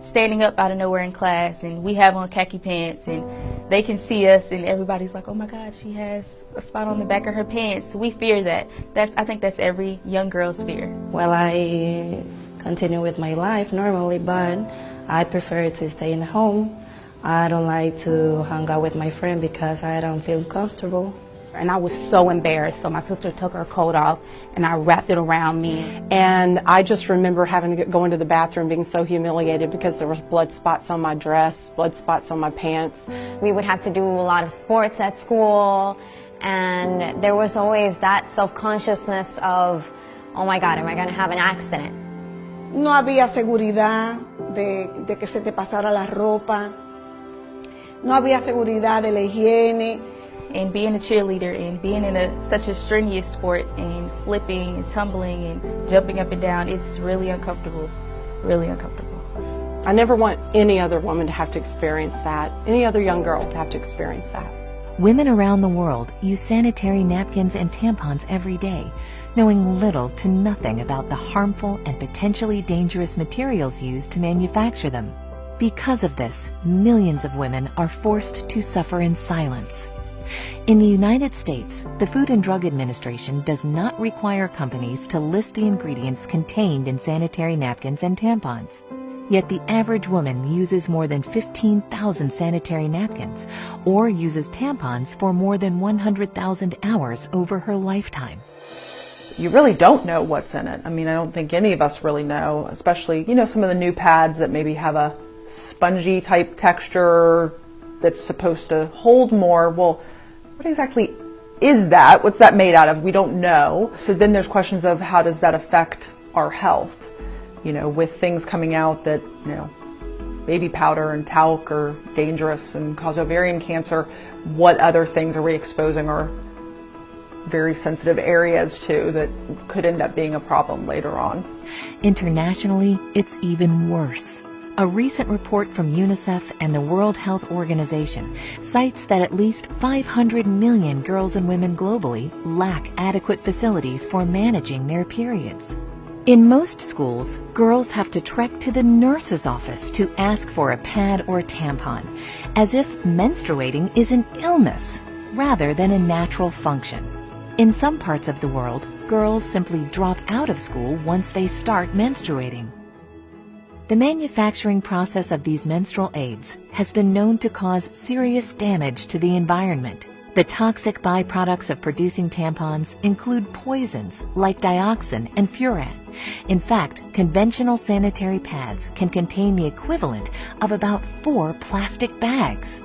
standing up out of nowhere in class and we have on khaki pants and they can see us and everybody's like, oh my God, she has a spot on the back of her pants. We fear that. That's I think that's every young girl's fear. Well, I continue with my life normally, but I prefer to stay in home. I don't like to hang out with my friend because I don't feel comfortable. And I was so embarrassed, so my sister took her coat off and I wrapped it around me. And I just remember having to go into the bathroom being so humiliated because there was blood spots on my dress, blood spots on my pants. We would have to do a lot of sports at school and there was always that self-consciousness of, oh my God, am I going to have an accident? No había seguridad de, de que se te pasara la ropa. No había seguridad de la higiene. And being a cheerleader and being in a, such a strenuous sport and flipping and tumbling and jumping up and down, it's really uncomfortable, really uncomfortable. I never want any other woman to have to experience that, any other young girl to have to experience that. Women around the world use sanitary napkins and tampons every day, knowing little to nothing about the harmful and potentially dangerous materials used to manufacture them. Because of this, millions of women are forced to suffer in silence. In the United States, the Food and Drug Administration does not require companies to list the ingredients contained in sanitary napkins and tampons. Yet the average woman uses more than 15,000 sanitary napkins or uses tampons for more than 100,000 hours over her lifetime. You really don't know what's in it. I mean, I don't think any of us really know, especially, you know, some of the new pads that maybe have a spongy type texture that's supposed to hold more. Well, what exactly is that? What's that made out of? We don't know. So then there's questions of how does that affect our health? You know, with things coming out that, you know, baby powder and talc are dangerous and cause ovarian cancer, what other things are we exposing our very sensitive areas to that could end up being a problem later on? Internationally, it's even worse. A recent report from UNICEF and the World Health Organization cites that at least 500 million girls and women globally lack adequate facilities for managing their periods. In most schools, girls have to trek to the nurse's office to ask for a pad or tampon, as if menstruating is an illness rather than a natural function. In some parts of the world, girls simply drop out of school once they start menstruating. The manufacturing process of these menstrual aids has been known to cause serious damage to the environment. The toxic byproducts of producing tampons include poisons like dioxin and furan. In fact, conventional sanitary pads can contain the equivalent of about four plastic bags.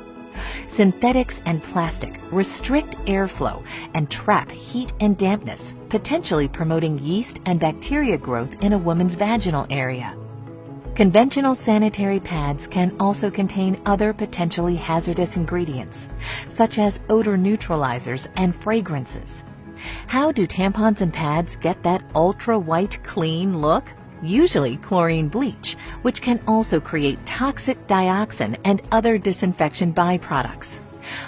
Synthetics and plastic restrict airflow and trap heat and dampness, potentially promoting yeast and bacteria growth in a woman's vaginal area. Conventional sanitary pads can also contain other potentially hazardous ingredients, such as odor neutralizers and fragrances. How do tampons and pads get that ultra-white clean look? Usually chlorine bleach, which can also create toxic dioxin and other disinfection byproducts.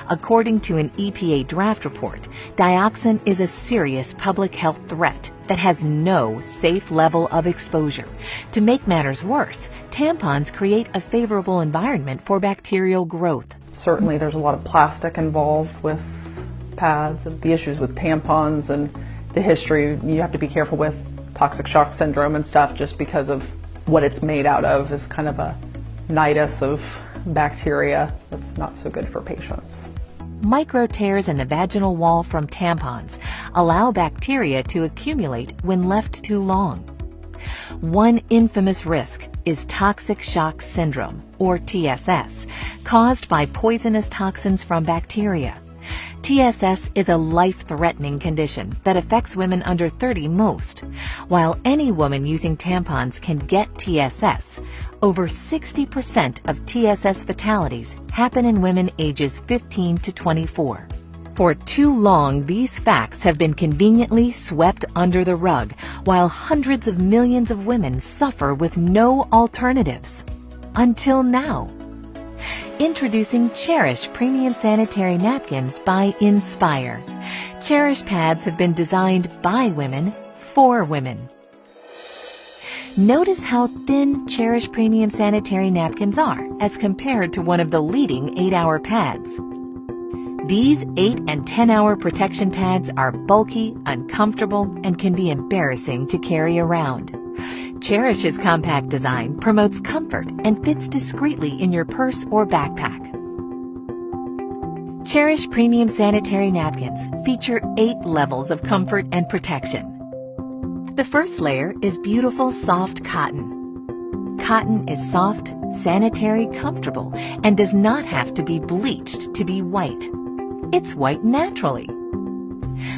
According to an EPA draft report, dioxin is a serious public health threat that has no safe level of exposure. To make matters worse, tampons create a favorable environment for bacterial growth. Certainly there's a lot of plastic involved with pads and the issues with tampons and the history you have to be careful with toxic shock syndrome and stuff just because of what it's made out of is kind of a nidus of bacteria that's not so good for patients. Micro tears in the vaginal wall from tampons allow bacteria to accumulate when left too long. One infamous risk is toxic shock syndrome, or TSS, caused by poisonous toxins from bacteria. TSS is a life-threatening condition that affects women under 30 most. While any woman using tampons can get TSS, over 60% of TSS fatalities happen in women ages 15 to 24. For too long, these facts have been conveniently swept under the rug, while hundreds of millions of women suffer with no alternatives. Until now. Introducing Cherish Premium Sanitary Napkins by Inspire. Cherish pads have been designed by women for women. Notice how thin Cherish Premium Sanitary Napkins are as compared to one of the leading 8-hour pads. These 8 and 10 hour protection pads are bulky, uncomfortable, and can be embarrassing to carry around. Cherish's compact design promotes comfort and fits discreetly in your purse or backpack. Cherish Premium Sanitary Napkins feature 8 levels of comfort and protection. The first layer is beautiful soft cotton. Cotton is soft, sanitary, comfortable, and does not have to be bleached to be white. It's white naturally.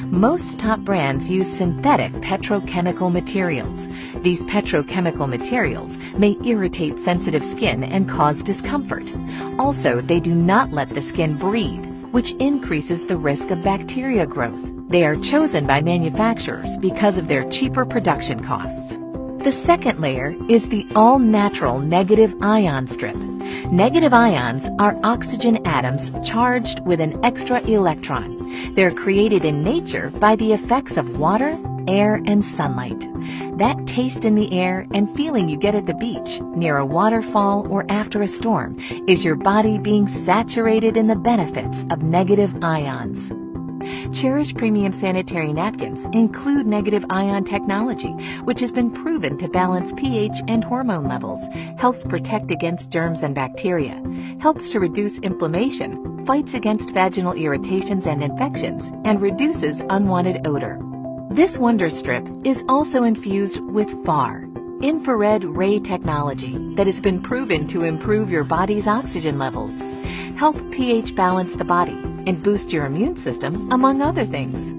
Most top brands use synthetic petrochemical materials. These petrochemical materials may irritate sensitive skin and cause discomfort. Also, they do not let the skin breathe, which increases the risk of bacteria growth. They are chosen by manufacturers because of their cheaper production costs. The second layer is the all-natural negative ion strip. Negative ions are oxygen atoms charged with an extra electron. They're created in nature by the effects of water, air, and sunlight. That taste in the air and feeling you get at the beach, near a waterfall, or after a storm is your body being saturated in the benefits of negative ions. Cherish Premium Sanitary Napkins include negative ion technology, which has been proven to balance pH and hormone levels, helps protect against germs and bacteria, helps to reduce inflammation, fights against vaginal irritations and infections, and reduces unwanted odor. This Wonder Strip is also infused with FAR, infrared ray technology that has been proven to improve your body's oxygen levels, help pH balance the body, and boost your immune system, among other things.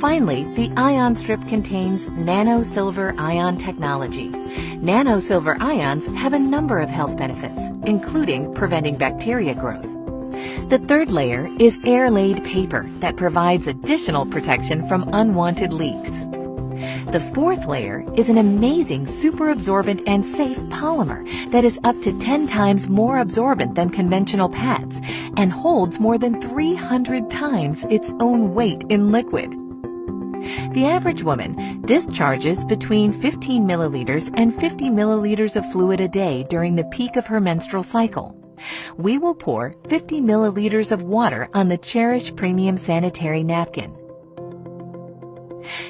Finally, the ion strip contains nano silver ion technology. Nano silver ions have a number of health benefits, including preventing bacteria growth. The third layer is air-laid paper that provides additional protection from unwanted leaks. The fourth layer is an amazing super absorbent and safe polymer that is up to 10 times more absorbent than conventional pads and holds more than 300 times its own weight in liquid. The average woman discharges between 15 milliliters and 50 milliliters of fluid a day during the peak of her menstrual cycle. We will pour 50 milliliters of water on the Cherish Premium Sanitary Napkin.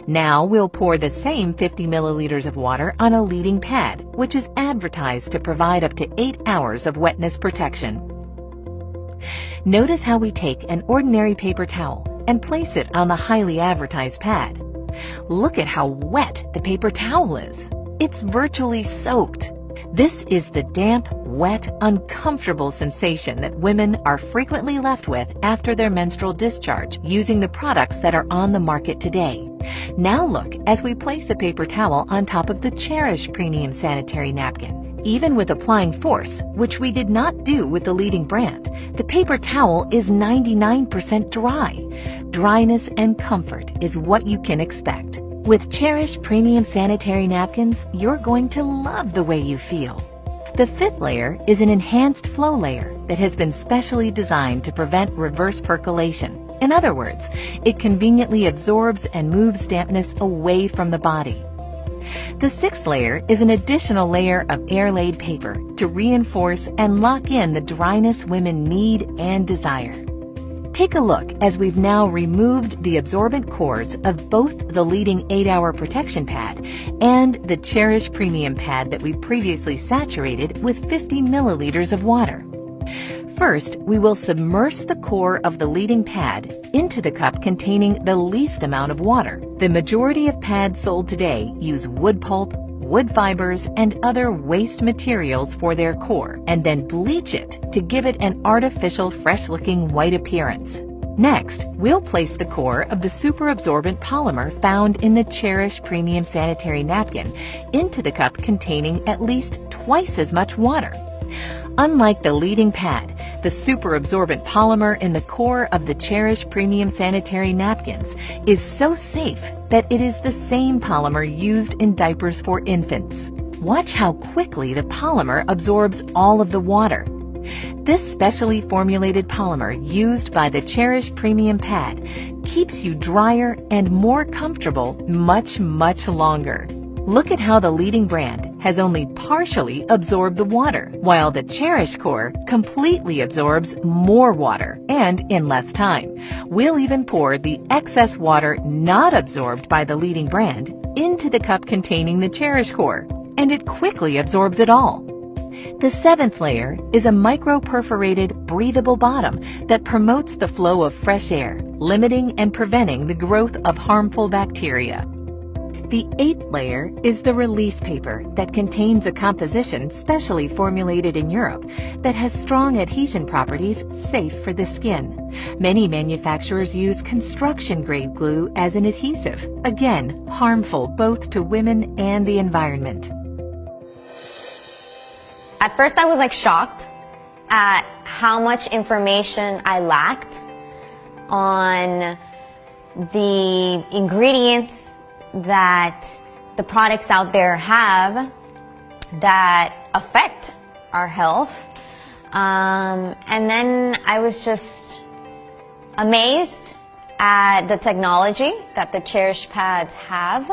Now we'll pour the same 50 milliliters of water on a leading pad, which is advertised to provide up to 8 hours of wetness protection. Notice how we take an ordinary paper towel and place it on the highly advertised pad. Look at how wet the paper towel is. It's virtually soaked. This is the damp, wet, uncomfortable sensation that women are frequently left with after their menstrual discharge using the products that are on the market today. Now look as we place a paper towel on top of the Cherish Premium Sanitary Napkin. Even with applying force, which we did not do with the leading brand, the paper towel is 99% dry. Dryness and comfort is what you can expect. With Cherish Premium Sanitary Napkins, you're going to love the way you feel. The fifth layer is an enhanced flow layer that has been specially designed to prevent reverse percolation. In other words, it conveniently absorbs and moves dampness away from the body. The sixth layer is an additional layer of air-laid paper to reinforce and lock in the dryness women need and desire. Take a look as we've now removed the absorbent cores of both the leading 8-hour protection pad and the Cherish Premium pad that we previously saturated with 50 milliliters of water. First, we will submerge the core of the leading pad into the cup containing the least amount of water. The majority of pads sold today use wood pulp, wood fibers, and other waste materials for their core, and then bleach it to give it an artificial fresh-looking white appearance. Next, we'll place the core of the superabsorbent polymer found in the Cherish Premium Sanitary Napkin into the cup containing at least twice as much water. Unlike the leading pad, the super absorbent polymer in the core of the Cherish Premium Sanitary Napkins is so safe that it is the same polymer used in diapers for infants. Watch how quickly the polymer absorbs all of the water. This specially formulated polymer used by the Cherish Premium Pad keeps you drier and more comfortable much, much longer. Look at how the leading brand has only partially absorbed the water, while the Cherish Core completely absorbs more water and in less time. We'll even pour the excess water not absorbed by the leading brand into the cup containing the Cherish Core, and it quickly absorbs it all. The seventh layer is a micro-perforated, breathable bottom that promotes the flow of fresh air, limiting and preventing the growth of harmful bacteria. The eighth layer is the release paper that contains a composition specially formulated in Europe that has strong adhesion properties safe for the skin. Many manufacturers use construction-grade glue as an adhesive, again harmful both to women and the environment. At first I was like shocked at how much information I lacked on the ingredients that the products out there have that affect our health. Um, and then I was just amazed at the technology that the Cherish pads have.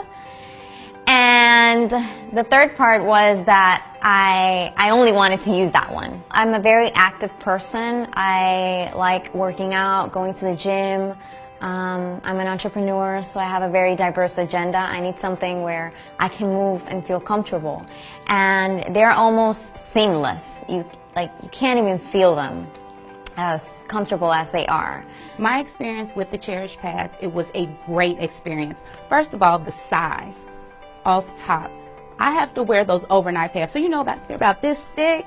And the third part was that I, I only wanted to use that one. I'm a very active person. I like working out, going to the gym. Um, I'm an entrepreneur, so I have a very diverse agenda. I need something where I can move and feel comfortable. And they're almost seamless. You, like, you can't even feel them as comfortable as they are. My experience with the Cherish pads, it was a great experience. First of all, the size off top. I have to wear those overnight pads. So you know about, they're about this thick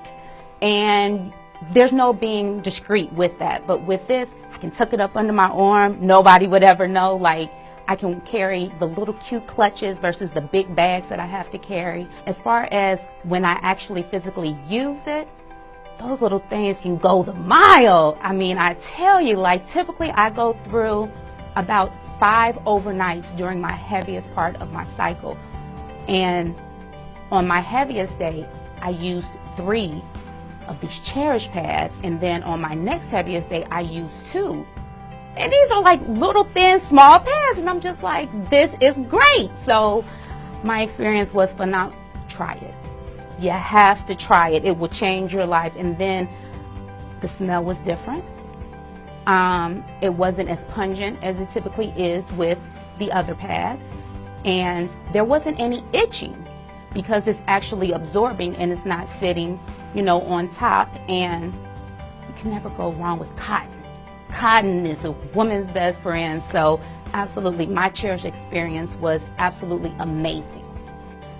and there's no being discreet with that. But with this, can tuck it up under my arm. Nobody would ever know. Like I can carry the little cute clutches versus the big bags that I have to carry. As far as when I actually physically used it, those little things can go the mile. I mean, I tell you, like typically I go through about five overnights during my heaviest part of my cycle. And on my heaviest day, I used three of these Cherish pads. And then on my next heaviest day, I used two. And these are like little thin, small pads. And I'm just like, this is great. So my experience was phenomenal. Try it. You have to try it. It will change your life. And then the smell was different. Um, it wasn't as pungent as it typically is with the other pads and there wasn't any itching because it's actually absorbing and it's not sitting, you know, on top and you can never go wrong with cotton. Cotton is a woman's best friend, so absolutely my Cherish experience was absolutely amazing.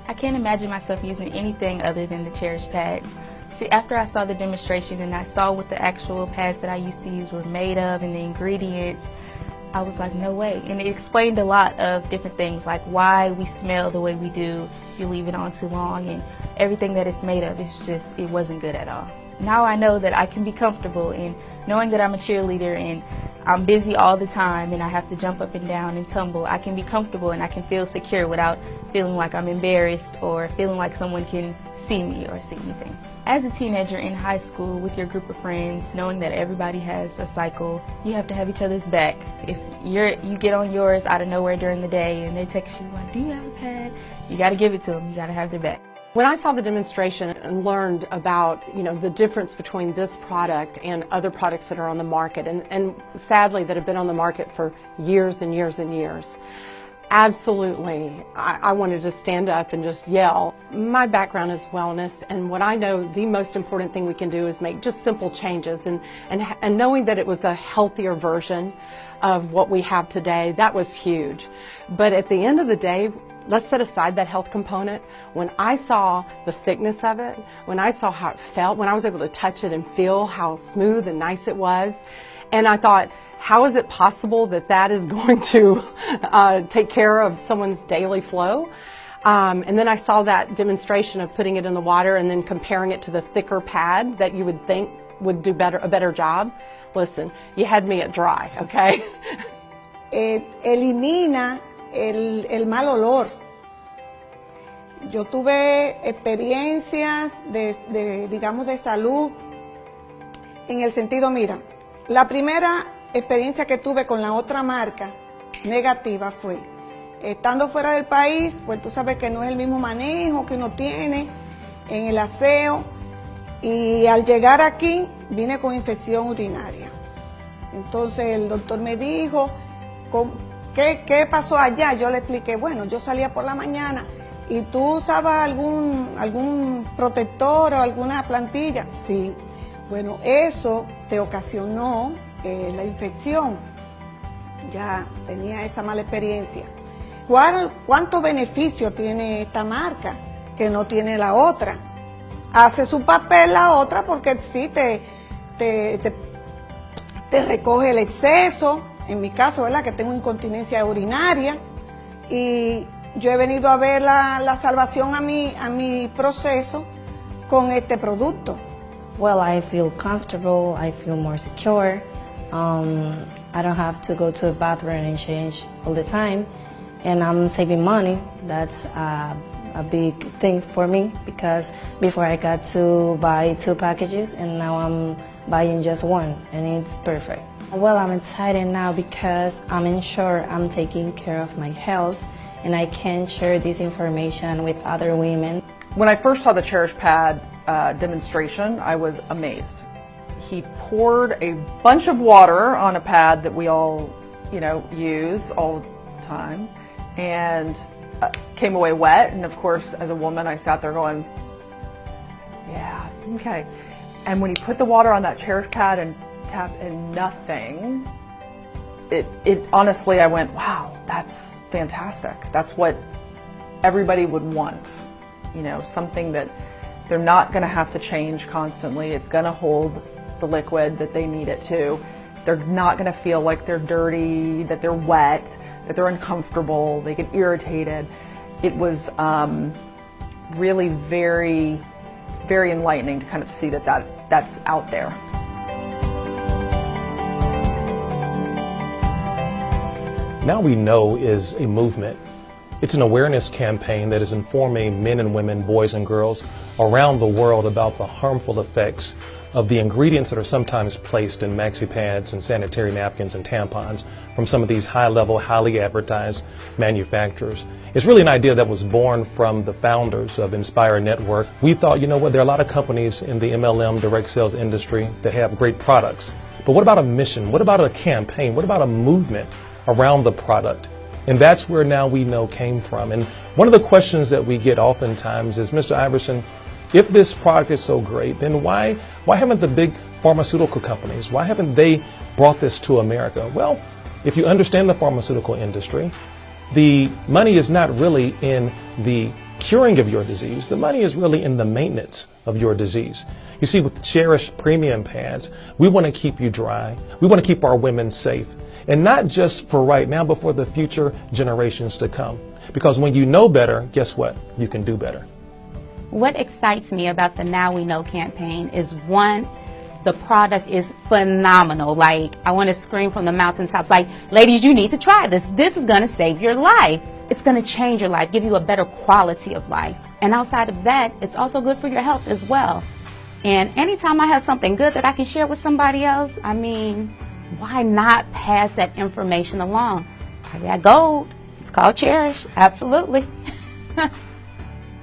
I can't imagine myself using anything other than the Cherish pads. See, after I saw the demonstration and I saw what the actual pads that I used to use were made of and the ingredients, I was like, no way. And it explained a lot of different things, like why we smell the way we do if you leave it on too long and everything that it's made of. It's just, it wasn't good at all. Now I know that I can be comfortable in knowing that I'm a cheerleader and I'm busy all the time and I have to jump up and down and tumble. I can be comfortable and I can feel secure without feeling like I'm embarrassed or feeling like someone can see me or see anything. As a teenager in high school with your group of friends, knowing that everybody has a cycle, you have to have each other's back. If you're you get on yours out of nowhere during the day and they text you like, do you have a pad? You got to give it to them. You got to have their back. When I saw the demonstration and learned about, you know, the difference between this product and other products that are on the market, and, and sadly that have been on the market for years and years and years, absolutely, I, I wanted to stand up and just yell. My background is wellness, and what I know the most important thing we can do is make just simple changes, and, and, and knowing that it was a healthier version of what we have today, that was huge. But at the end of the day, let's set aside that health component. When I saw the thickness of it, when I saw how it felt, when I was able to touch it and feel how smooth and nice it was, and I thought, how is it possible that that is going to uh, take care of someone's daily flow? Um, and then I saw that demonstration of putting it in the water and then comparing it to the thicker pad that you would think would do better a better job. Listen, you had me at dry, okay? Eh, elimina el, mal olor. Yo tuve experiencias de, de, digamos, de salud en el sentido, mira, la primera experiencia que tuve con la otra marca negativa fue Estando fuera del país, pues tú sabes que no es el mismo manejo que uno tiene en el aseo. Y al llegar aquí, vine con infección urinaria. Entonces el doctor me dijo, ¿qué, pasó allá? Yo le expliqué, bueno, yo salía por la mañana y tú usabas algún, algún protector o alguna plantilla. Sí, bueno, eso te ocasionó eh, la infección. Ya tenía esa mala experiencia. ¿Cuál, ¿Cuánto beneficio tiene esta marca que no tiene la otra? Hace su papel la otra porque sí te, te, recoge el exceso, en mi caso, ¿verdad? Que tengo incontinencia urinaria y yo he venido a ver la, salvación a mi, a mi proceso con este producto. Well, I feel comfortable, I feel more secure. Um, I don't have to go to a bathroom and change all the time. And I'm saving money. That's uh, a big thing for me because before I got to buy two packages and now I'm buying just one and it's perfect. Well, I'm excited now because I'm sure I'm taking care of my health and I can share this information with other women. When I first saw the Cherish Pad uh, demonstration, I was amazed. He poured a bunch of water on a pad that we all, you know, use all the time and uh, came away wet. And of course, as a woman, I sat there going, yeah, okay. And when he put the water on that Cherish pad and tapped and nothing, it, it honestly, I went, wow, that's fantastic. That's what everybody would want. You know, something that they're not going to have to change constantly. It's going to hold the liquid that they need it to. They're not going to feel like they're dirty, that they're wet, that they're uncomfortable, they get irritated. It was um, really very, very enlightening to kind of see that, that that's out there. Now We Know is a movement. It's an awareness campaign that is informing men and women, boys and girls around the world about the harmful effects of the ingredients that are sometimes placed in maxi pads and sanitary napkins and tampons from some of these high-level, highly advertised manufacturers. It's really an idea that was born from the founders of Inspire Network. We thought, you know what, there are a lot of companies in the MLM direct sales industry that have great products. But what about a mission? What about a campaign? What about a movement around the product. And that's where now we know came from. And one of the questions that we get oftentimes is, Mr. Iverson, if this product is so great, then why, why haven't the big pharmaceutical companies, why haven't they brought this to America? Well, if you understand the pharmaceutical industry, the money is not really in the curing of your disease. The money is really in the maintenance of your disease. You see, with Cherish premium pads, we want to keep you dry. We want to keep our women safe. And not just for right now, but for the future generations to come. Because when you know better, guess what? You can do better. What excites me about the Now We Know campaign is one, the product is phenomenal. Like, I want to scream from the mountaintops, like, ladies, you need to try this. This is going to save your life. It's going to change your life, give you a better quality of life. And outside of that, it's also good for your health as well. And anytime I have something good that I can share with somebody else, I mean, why not pass that information along? I got gold. It's called Cherish. Absolutely.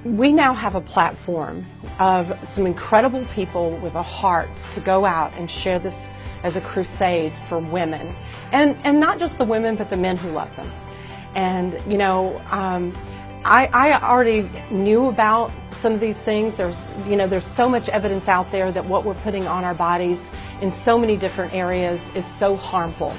we now have a platform of some incredible people with a heart to go out and share this as a crusade for women. And, and not just the women, but the men who love them. And, you know, um, I, I already knew about some of these things. There's, you know, there's so much evidence out there that what we're putting on our bodies in so many different areas is so harmful.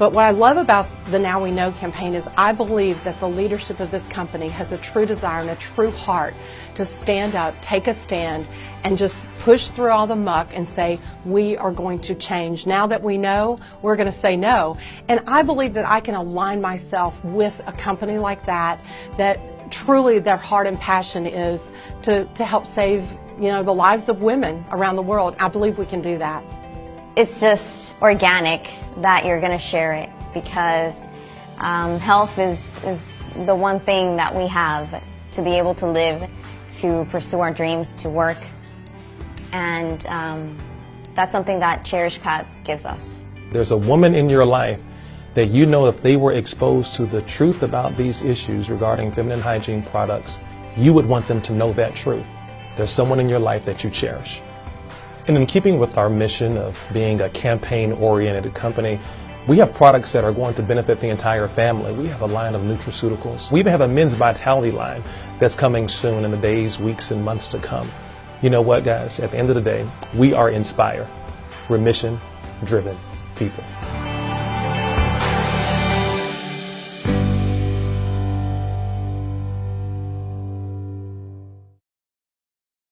But what I love about the Now We Know campaign is I believe that the leadership of this company has a true desire and a true heart to stand up, take a stand, and just push through all the muck and say, we are going to change. Now that we know, we're going to say no. And I believe that I can align myself with a company like that, that truly their heart and passion is to, to help save you know, the lives of women around the world. I believe we can do that it's just organic that you're going to share it because um, health is, is the one thing that we have to be able to live, to pursue our dreams, to work. And um, that's something that Cherish Pads gives us. There's a woman in your life that you know if they were exposed to the truth about these issues regarding feminine hygiene products, you would want them to know that truth. There's someone in your life that you cherish. And in keeping with our mission of being a campaign-oriented company, we have products that are going to benefit the entire family. We have a line of nutraceuticals. We even have a men's vitality line that's coming soon in the days, weeks, and months to come. You know what, guys? At the end of the day, we are Inspire. We're mission-driven people.